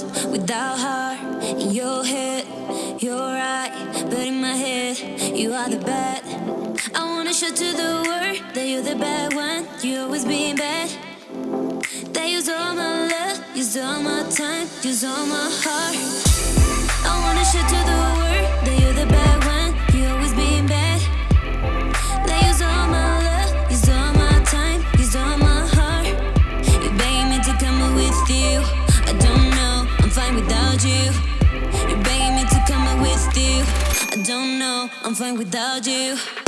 without heart. In your head, you're right, but in my head, you are the bad. I wanna show to the world that you're the bad one. You always being bad. They use all my love, use all my time, use all my heart. I wanna show to the world that you're the bad without you. You're begging me to come with you. I don't know, I'm fine without. You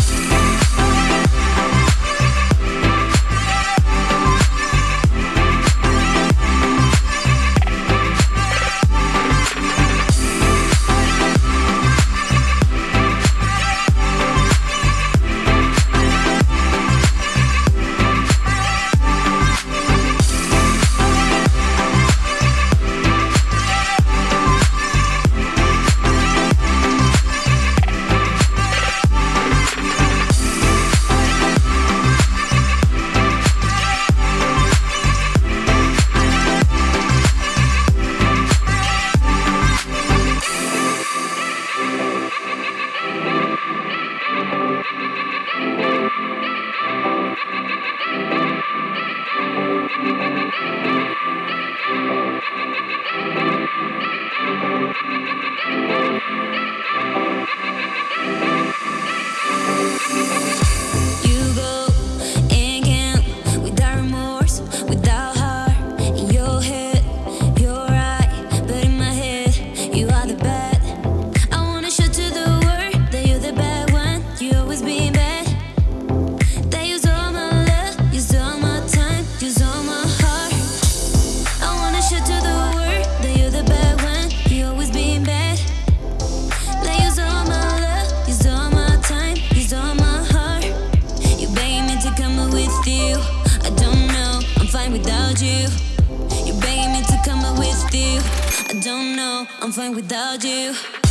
I'm fine without you.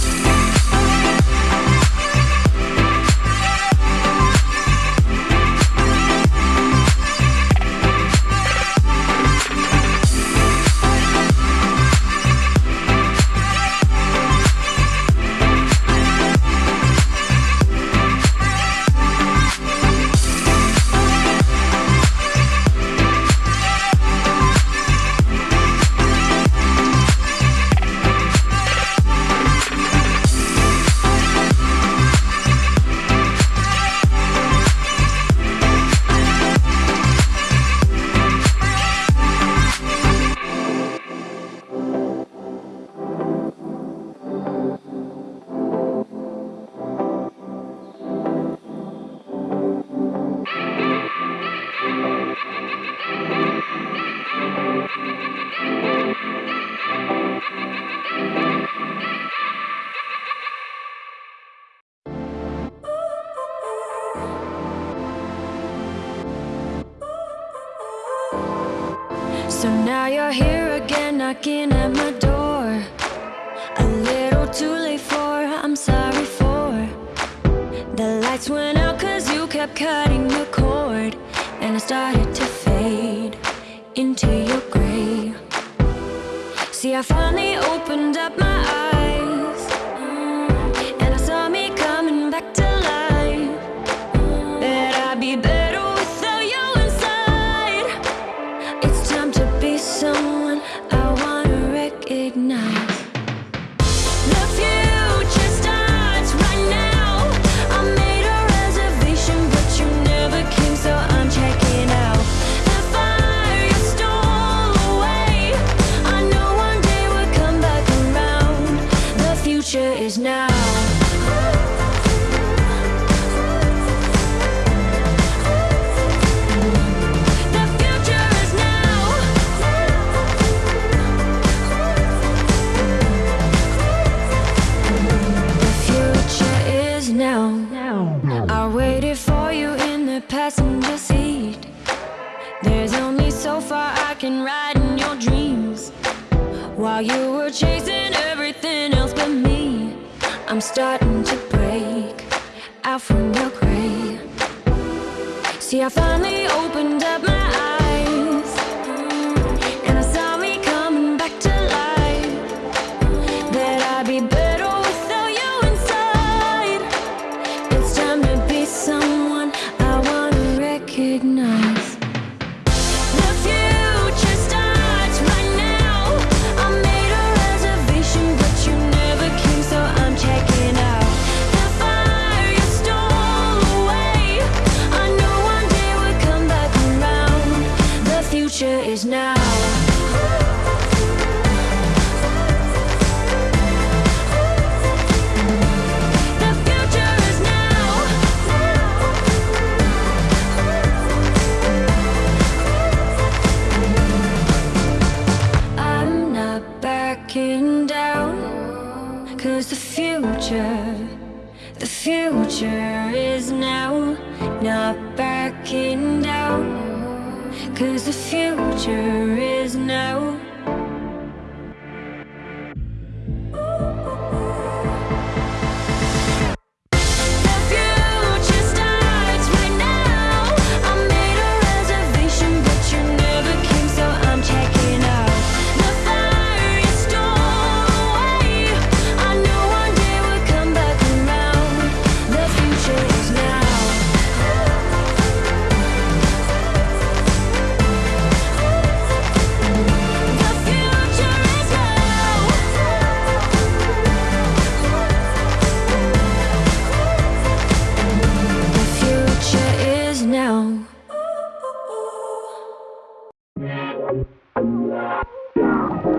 So now you're here again, knocking at my door. A little too late for, I'm sorry for. The lights went out cause you kept cutting the cord. And I started to fade into your gray. See, I finally opened up my eyes. Passenger seat. There's only so far I can ride in your dreams. While you were chasing I'm starting to break out from your grave. See, I finally opened up my future. The future is now Not backing down. Cause the future is now. Yeah.